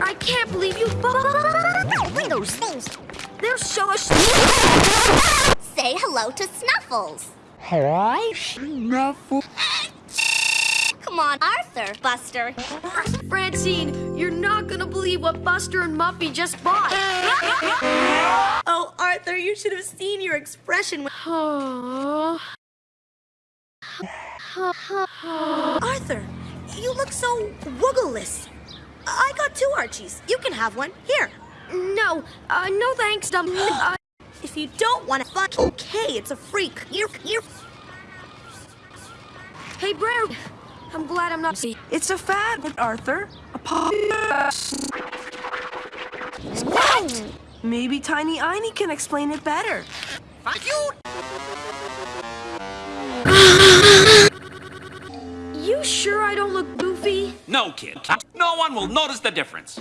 I can't believe you. Bring those things. They're so Say hello to Snuffles. Hi, Snuffle. Come on, Arthur, Buster. Francine, you're not gonna believe what Buster and Muffy just bought. Oh, Arthur, you should have seen your expression. Oh. Arthur, you look so wuggleless. I got two Archies. You can have one. Here. No, uh, no thanks, Dum. Uh, If you don't want to fuck, okay, it's a freak. You're, you're... hey, Brer. I'm glad I'm not. It's a fad, Arthur. A pop. Maybe Tiny Einie can explain it better. Fuck you goofy? No, kid. No one will notice the difference.